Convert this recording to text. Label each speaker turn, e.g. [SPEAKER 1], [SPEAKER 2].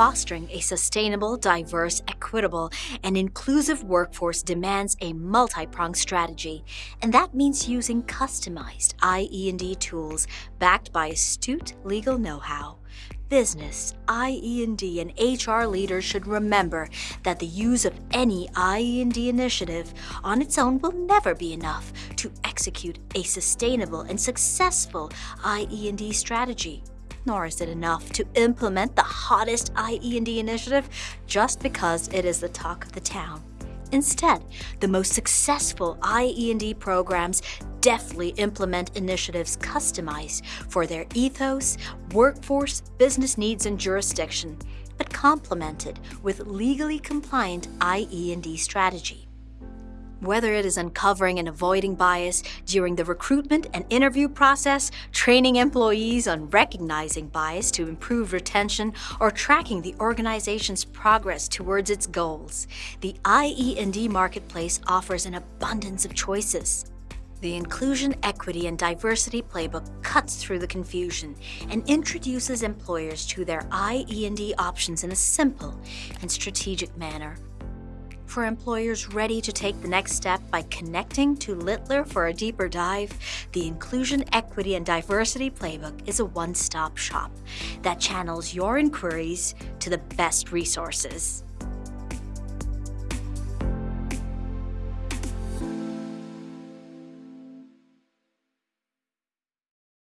[SPEAKER 1] fostering a sustainable, diverse, equitable, and inclusive workforce demands a multi-pronged strategy, and that means using customized IE&D tools backed by astute legal know-how. Business, IE&D, and HR leaders should remember that the use of any IE&D initiative on its own will never be enough to execute a sustainable and successful IE&D strategy. Nor is it enough to implement the hottest IE&D initiative just because it is the talk of the town. Instead, the most successful IE&D programs deftly implement initiatives customized for their ethos, workforce, business needs, and jurisdiction, but complemented with legally compliant IE&D strategy. Whether it is uncovering and avoiding bias during the recruitment and interview process, training employees on recognizing bias to improve retention, or tracking the organization's progress towards its goals, the IE&D marketplace offers an abundance of choices. The Inclusion, Equity, and Diversity Playbook cuts through the confusion and introduces employers to their IE&D options in a simple and strategic manner for employers ready to take the next step by connecting to Littler for a deeper dive, the Inclusion, Equity, and Diversity Playbook is a one-stop shop that channels your inquiries to the best resources.